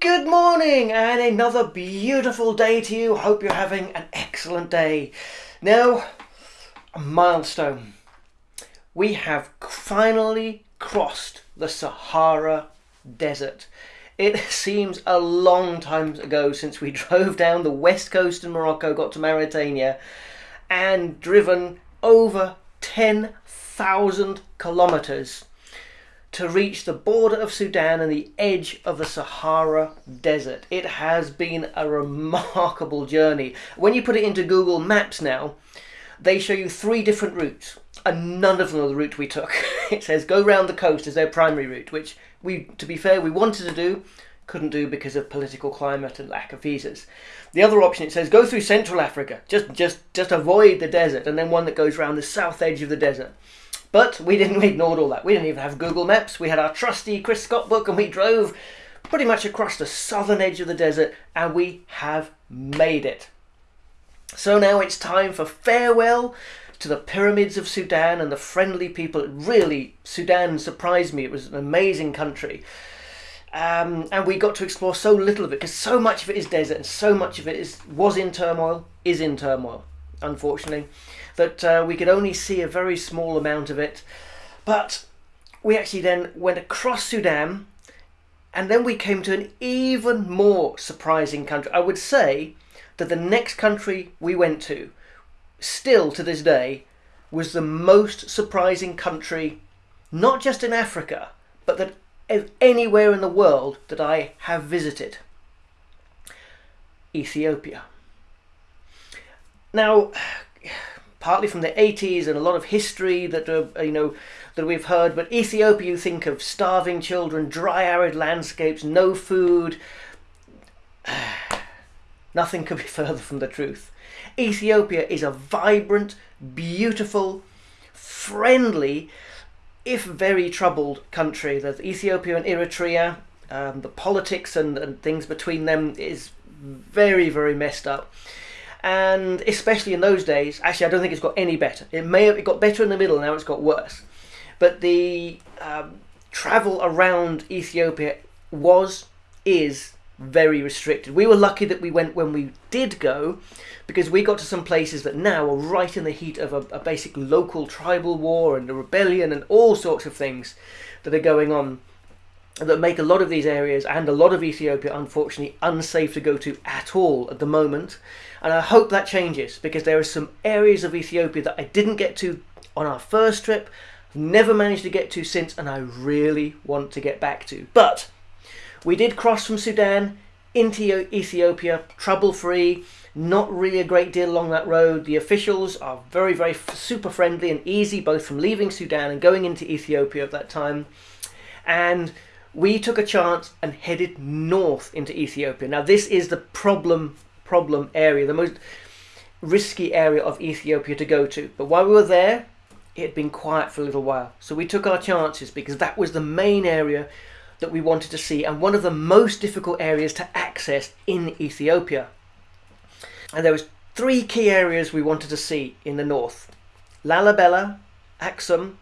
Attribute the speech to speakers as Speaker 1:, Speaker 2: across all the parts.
Speaker 1: Good morning and another beautiful day to you. Hope you're having an excellent day. Now, a milestone. We have finally crossed the Sahara Desert. It seems a long time ago since we drove down the west coast of Morocco, got to Mauritania, and driven over 10,000 kilometers to reach the border of Sudan and the edge of the Sahara Desert. It has been a remarkable journey. When you put it into Google Maps now, they show you three different routes, and none of them are the route we took. it says go round the coast as their primary route, which we, to be fair, we wanted to do, couldn't do because of political climate and lack of visas. The other option it says go through Central Africa, just just just avoid the desert, and then one that goes round the south edge of the desert. But we didn't, we ignored all that. We didn't even have Google Maps. We had our trusty Chris Scott book and we drove pretty much across the southern edge of the desert and we have made it. So now it's time for farewell to the pyramids of Sudan and the friendly people. Really, Sudan surprised me. It was an amazing country. Um, and we got to explore so little of it because so much of it is desert and so much of it is was in turmoil, is in turmoil, unfortunately that uh, we could only see a very small amount of it. But we actually then went across Sudan and then we came to an even more surprising country. I would say that the next country we went to, still to this day, was the most surprising country, not just in Africa, but that anywhere in the world that I have visited. Ethiopia. Now, partly from the 80s and a lot of history that uh, you know that we've heard but Ethiopia you think of starving children dry arid landscapes no food. Nothing could be further from the truth. Ethiopia is a vibrant beautiful friendly if very troubled country. That Ethiopia and Eritrea um, the politics and, and things between them is very very messed up and especially in those days, actually, I don't think it's got any better. It may have it got better in the middle, now it's got worse. But the um, travel around Ethiopia was, is very restricted. We were lucky that we went when we did go because we got to some places that now are right in the heat of a, a basic local tribal war and a rebellion and all sorts of things that are going on that make a lot of these areas and a lot of Ethiopia unfortunately unsafe to go to at all at the moment. And I hope that changes because there are some areas of Ethiopia that I didn't get to on our first trip, never managed to get to since, and I really want to get back to. But we did cross from Sudan into Ethiopia trouble free. Not really a great deal along that road. The officials are very, very super friendly and easy, both from leaving Sudan and going into Ethiopia at that time. And we took a chance and headed north into Ethiopia. Now, this is the problem problem area, the most risky area of Ethiopia to go to. But while we were there, it had been quiet for a little while. So we took our chances because that was the main area that we wanted to see and one of the most difficult areas to access in Ethiopia. And there was three key areas we wanted to see in the north. Lalibela, Aksum,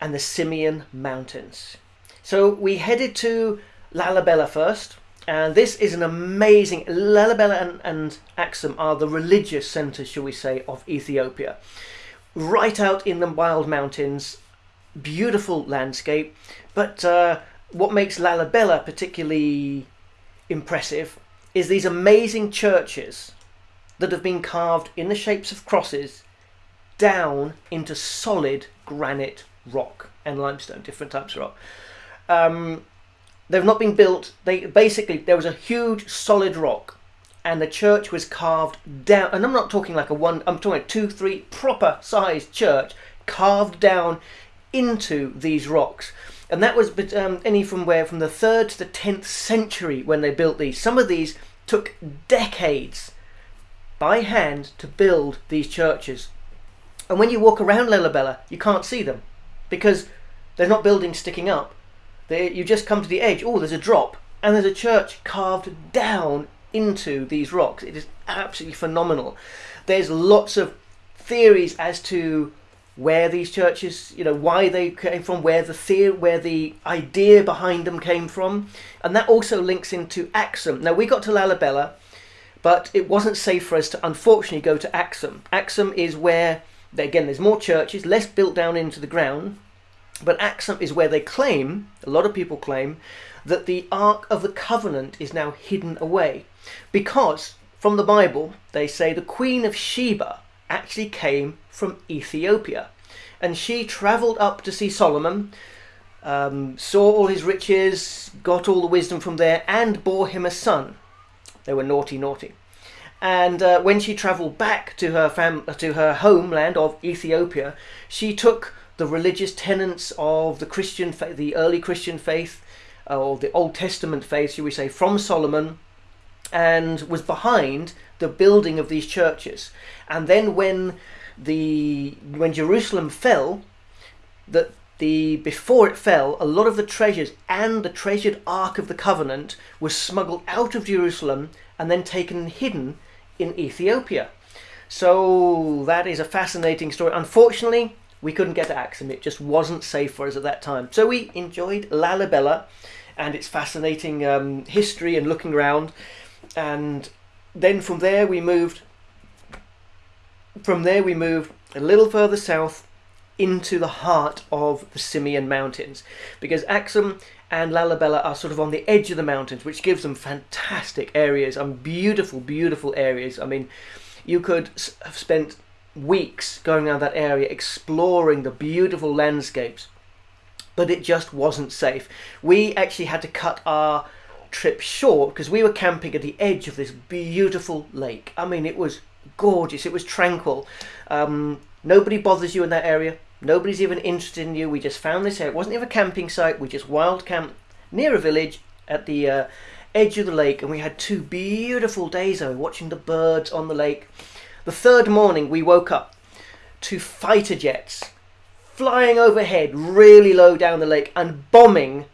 Speaker 1: and the Simien Mountains. So we headed to Lalibela first, and this is an amazing. Lalibela and, and Aksum are the religious centres, shall we say, of Ethiopia. Right out in the wild mountains, beautiful landscape. But uh, what makes Lalibela particularly impressive is these amazing churches that have been carved in the shapes of crosses down into solid granite rock and limestone, different types of rock. Um, they've not been built. They basically there was a huge solid rock, and the church was carved down. And I'm not talking like a one. I'm talking a two, three proper sized church carved down into these rocks. And that was um, any from where from the third to the tenth century when they built these. Some of these took decades by hand to build these churches. And when you walk around Lalibela, you can't see them because they're not buildings sticking up. They, you just come to the edge. Oh, there's a drop, and there's a church carved down into these rocks. It is absolutely phenomenal. There's lots of theories as to where these churches, you know, why they came from, where the theory, where the idea behind them came from, and that also links into Axum. Now we got to Lalibela, but it wasn't safe for us to unfortunately go to Axum. Axum is where, again, there's more churches, less built down into the ground, but Axum is where they claim, a lot of people claim, that the Ark of the Covenant is now hidden away, because from the Bible they say the Queen of Sheba actually came from Ethiopia. And she travelled up to see Solomon, um, saw all his riches, got all the wisdom from there, and bore him a son. They were naughty, naughty. And uh, when she travelled back to her fam- to her homeland of Ethiopia, she took the religious tenets of the Christian the early Christian faith, uh, or the Old Testament faith, should we say, from Solomon, and was behind the building of these churches. And then when the when Jerusalem fell, that the before it fell, a lot of the treasures and the treasured Ark of the Covenant was smuggled out of Jerusalem and then taken and hidden in Ethiopia. So that is a fascinating story. Unfortunately, we couldn't get to Axum. It just wasn't safe for us at that time. So we enjoyed Lalibela and its fascinating um, history and looking around. And then from there we moved from there we moved a little further south into the heart of the Simien Mountains because Axum and Lalibela are sort of on the edge of the mountains which gives them fantastic areas and beautiful beautiful areas I mean you could have spent weeks going around that area exploring the beautiful landscapes but it just wasn't safe we actually had to cut our trip short because we were camping at the edge of this beautiful lake. I mean, it was gorgeous. It was tranquil. Um, nobody bothers you in that area. Nobody's even interested in you. We just found this area. It wasn't even a camping site. We just wild camped near a village at the uh, edge of the lake, and we had two beautiful days of watching the birds on the lake. The third morning, we woke up to fighter jets flying overhead, really low down the lake, and bombing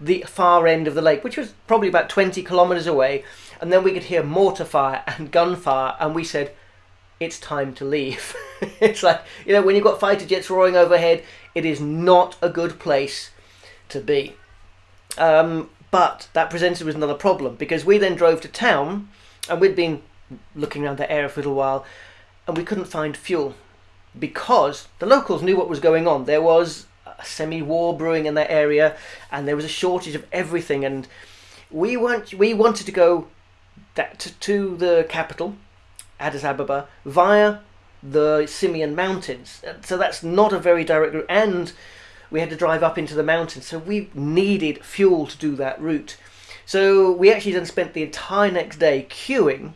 Speaker 1: the far end of the lake, which was probably about 20 kilometres away. And then we could hear mortar fire and gunfire, and we said, It's time to leave. it's like, you know, when you've got fighter jets roaring overhead, it is not a good place to be. Um, but that presented with another problem because we then drove to town and we'd been looking around the area for a little while and we couldn't find fuel because the locals knew what was going on. There was a semi-war brewing in that area, and there was a shortage of everything. And we want we wanted to go that to, to the capital, Addis Ababa, via the Simien Mountains. So that's not a very direct route, and we had to drive up into the mountains. So we needed fuel to do that route. So we actually then spent the entire next day queuing,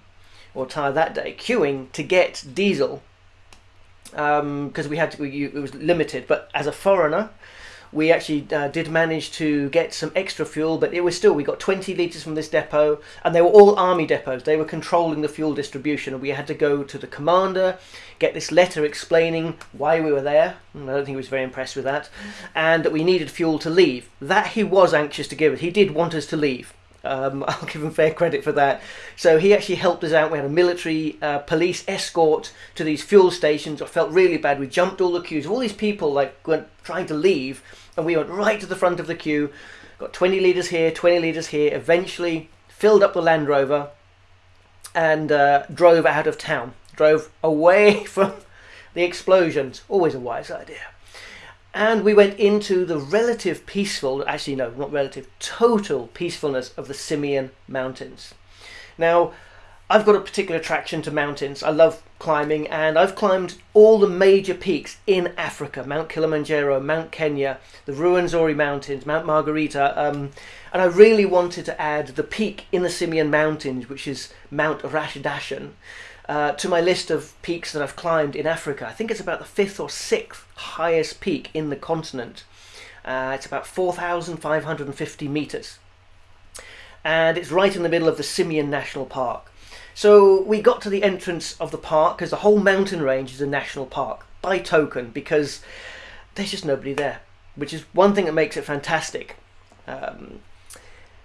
Speaker 1: or tyre that day queuing to get diesel because um, we had to, we, it was limited. But as a foreigner, we actually uh, did manage to get some extra fuel, but it was still we got 20 litres from this depot, and they were all army depots. They were controlling the fuel distribution, and we had to go to the commander, get this letter explaining why we were there. I don't think he was very impressed with that, and that we needed fuel to leave. That he was anxious to give us. He did want us to leave. Um, I'll give him fair credit for that. So he actually helped us out. We had a military uh, police escort to these fuel stations. I felt really bad. We jumped all the queues. All these people like went trying to leave, and we went right to the front of the queue. Got 20 litres here, 20 litres here. Eventually filled up the Land Rover and uh, drove out of town. Drove away from the explosions. Always a wise idea and we went into the relative peaceful, actually no, not relative, total peacefulness of the Simien Mountains. Now, I've got a particular attraction to mountains. I love climbing and I've climbed all the major peaks in Africa, Mount Kilimanjaro, Mount Kenya, the Ruwenzori Mountains, Mount Margherita, um, and I really wanted to add the peak in the Simien Mountains, which is Mount Ras Dashen uh, to my list of peaks that I've climbed in Africa. I think it's about the fifth or sixth highest peak in the continent. Uh, it's about 4,550 meters. And it's right in the middle of the Simien National Park. So we got to the entrance of the park because the whole mountain range is a national park by token because there's just nobody there, which is one thing that makes it fantastic. Um,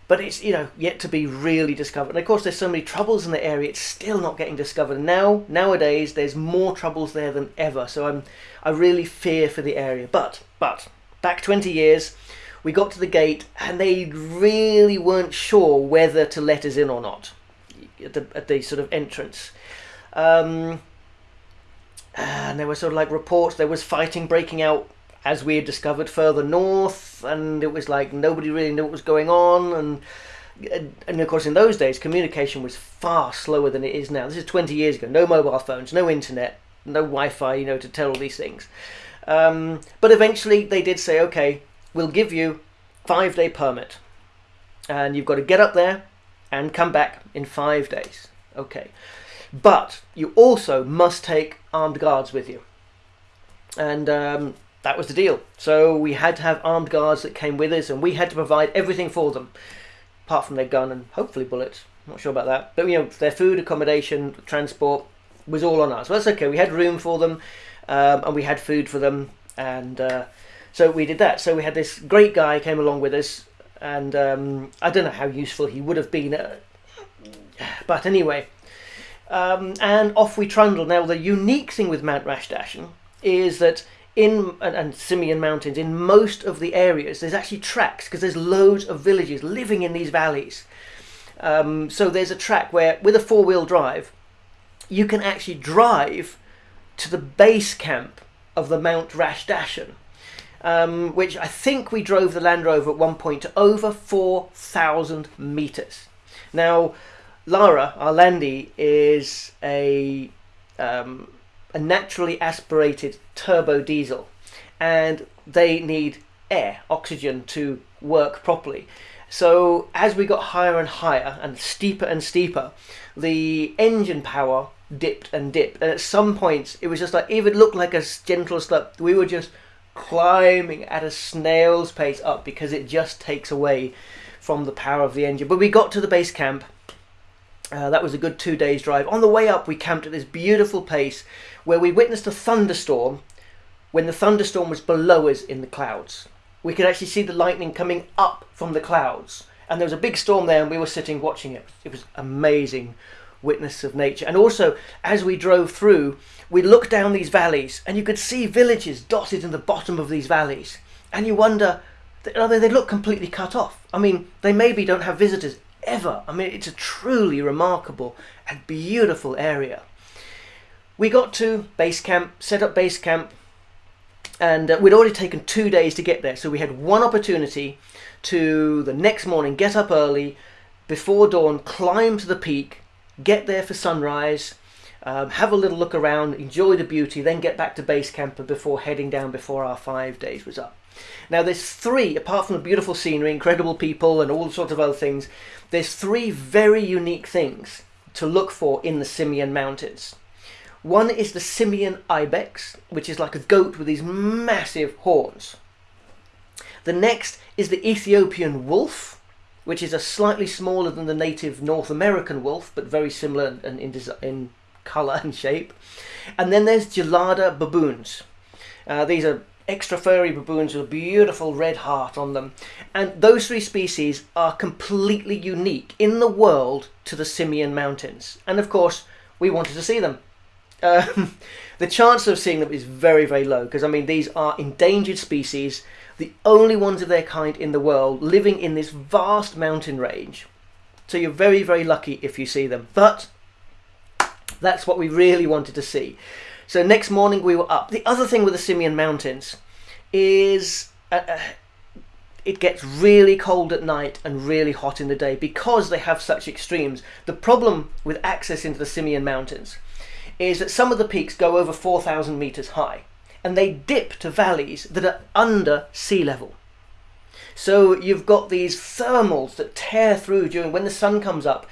Speaker 1: but it's you know yet to be really discovered. And of course, there's so many troubles in the area; it's still not getting discovered. Now, nowadays, there's more troubles there than ever. So I'm, I really fear for the area. But but back 20 years, we got to the gate, and they really weren't sure whether to let us in or not at the, at the sort of entrance. Um, and there were sort of like reports there was fighting breaking out as we had discovered further north, and it was like nobody really knew what was going on, and and of course in those days communication was far slower than it is now. This is 20 years ago. No mobile phones, no internet, no Wi-Fi, you know, to tell all these things. Um, but eventually they did say, okay, we'll give you five day permit, and you've got to get up there and come back in five days. Okay, but you also must take armed guards with you. And um, that was the deal. So we had to have armed guards that came with us, and we had to provide everything for them, apart from their gun and hopefully bullets. Not sure about that, but you know, their food, accommodation, transport was all on us. Well, that's okay. We had room for them, um, and we had food for them, and uh, so we did that. So we had this great guy came along with us, and um, I don't know how useful he would have been, uh, but anyway. Um, and off we trundled. Now, the unique thing with Mount Ras Dashen is that in and, and Simien Mountains, in most of the areas, there's actually tracks because there's loads of villages living in these valleys. Um, so there's a track where, with a four-wheel drive, you can actually drive to the base camp of the Mount Ras Dashen, um, which I think we drove the Land Rover at one point to over 4,000 meters. Now, Lara, our Landy, is a um, a naturally aspirated turbo diesel and they need air, oxygen to work properly. So as we got higher and higher and steeper and steeper, the engine power dipped and dipped. And at some points, it was just like, even looked like a gentle slope, we were just climbing at a snail's pace up because it just takes away from the power of the engine. But we got to the base camp uh, that was a good two days drive. On the way up, we camped at this beautiful place where we witnessed a thunderstorm when the thunderstorm was below us in the clouds. We could actually see the lightning coming up from the clouds. And there was a big storm there, and we were sitting watching it. It was amazing witness of nature. And also, as we drove through, we looked down these valleys, and you could see villages dotted in the bottom of these valleys. And you wonder, they look completely cut off. I mean, they maybe don't have visitors ever. I mean, it's a truly remarkable and beautiful area. We got to base camp, set up base camp, and uh, we'd already taken two days to get there. So we had one opportunity to the next morning get up early, before dawn, climb to the peak, get there for sunrise, um, have a little look around, enjoy the beauty, then get back to base camp before heading down before our five days was up. Now there's three, apart from the beautiful scenery, incredible people and all sorts of other things, there's three very unique things to look for in the Simien Mountains. One is the Simien ibex, which is like a goat with these massive horns. The next is the Ethiopian wolf, which is a slightly smaller than the native North American wolf, but very similar in, in, in colour and shape. And then there's Gelada baboons. Uh, these are extra furry baboons with a beautiful red heart on them. And those three species are completely unique in the world to the Simien Mountains. And of course, we wanted to see them. Um, the chance of seeing them is very, very low because, I mean, these are endangered species, the only ones of their kind in the world living in this vast mountain range. So you're very, very lucky if you see them. But that's what we really wanted to see. So next morning we were up. The other thing with the Simien Mountains is uh, uh, it gets really cold at night and really hot in the day because they have such extremes. The problem with access into the Simien Mountains is that some of the peaks go over 4,000 meters high and they dip to valleys that are under sea level. So you've got these thermals that tear through during when the sun comes up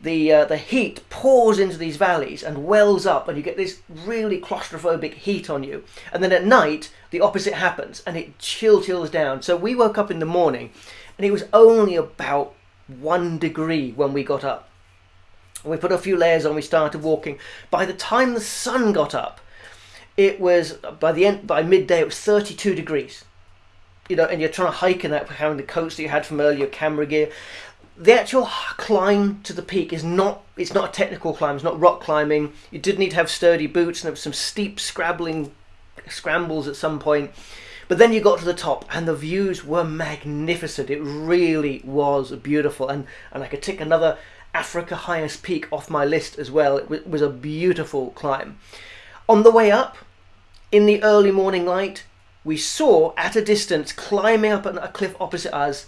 Speaker 1: the uh, the heat pours into these valleys and wells up and you get this really claustrophobic heat on you. And then at night the opposite happens and it chill chills down. So we woke up in the morning and it was only about one degree when we got up. We put a few layers on we started walking. By the time the sun got up it was by the end by midday it was 32 degrees. You know and you're trying to hike in that having the coats that you had from earlier camera gear the actual climb to the peak is not it's not a technical climb it's not rock climbing. You did need to have sturdy boots and there was some steep scrabbling scrambles at some point. But then you got to the top and the views were magnificent. It really was beautiful and and i could tick another africa highest peak off my list as well. It was a beautiful climb. On the way up in the early morning light we saw at a distance climbing up a cliff opposite us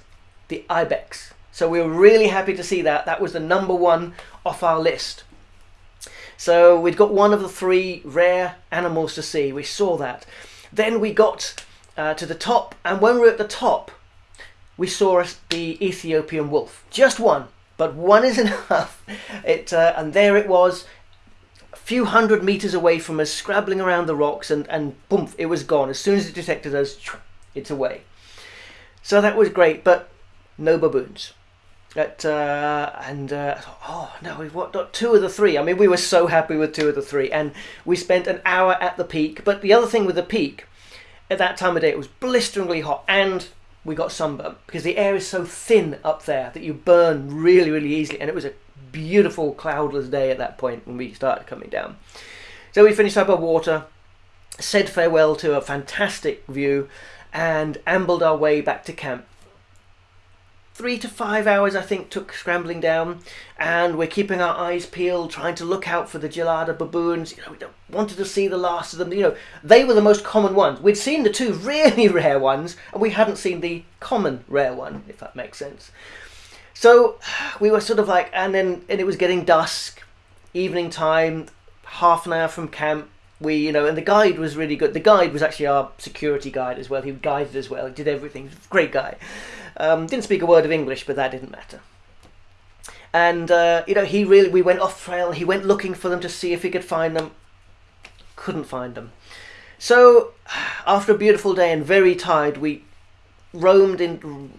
Speaker 1: the ibex so we were really happy to see that. That was the number one off our list. So we'd got one of the three rare animals to see. We saw that. Then we got uh, to the top, and when we were at the top, we saw the Ethiopian wolf. Just one, but one is enough. It uh, and there it was, a few hundred meters away from us, scrabbling around the rocks, and and boom, it was gone. As soon as it detected us, it's away. So that was great, but no baboons. At, uh, and uh, oh no, we've got two of the three. I mean, we were so happy with two of the three, and we spent an hour at the peak. But the other thing with the peak, at that time of day, it was blisteringly hot, and we got sunburn because the air is so thin up there that you burn really, really easily. And it was a beautiful cloudless day at that point when we started coming down. So we finished up our water, said farewell to a fantastic view, and ambled our way back to camp three to five hours, I think, took scrambling down, and we're keeping our eyes peeled, trying to look out for the gelada baboons. You know, we wanted to see the last of them. You know, they were the most common ones. We'd seen the two really rare ones, and we hadn't seen the common rare one, if that makes sense. So we were sort of like, and then and it was getting dusk, evening time, half an hour from camp. We, you know, and the guide was really good. The guide was actually our security guide as well. He guided as well. He did everything. Great guy. Um, didn't speak a word of English, but that didn't matter. And uh, you know, he really we went off trail. He went looking for them to see if he could find them. Couldn't find them. So after a beautiful day and very tired, we roamed in,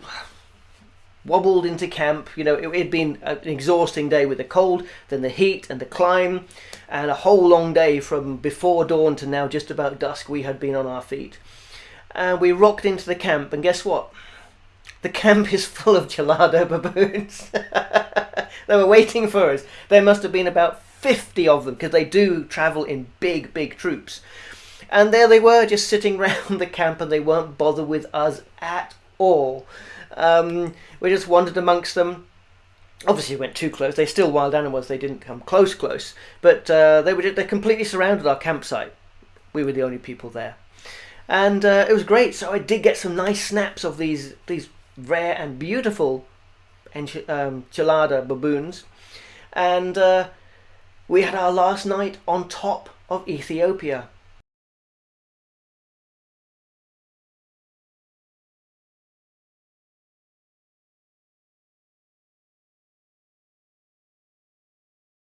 Speaker 1: wobbled into camp. You know, it had been an exhausting day with the cold, then the heat and the climb, and a whole long day from before dawn to now just about dusk. We had been on our feet, and we rocked into the camp. And guess what? The camp is full of gelada baboons. they were waiting for us. There must have been about 50 of them because they do travel in big, big troops. And there they were, just sitting round the camp, and they weren't bothered with us at all. Um, we just wandered amongst them. Obviously, we went too close. They're still wild animals. They didn't come close, close. But uh, they were just, they completely surrounded our campsite. We were the only people there, and uh, it was great. So I did get some nice snaps of these these rare and beautiful um, gelada baboons. And uh, we had our last night on top of Ethiopia.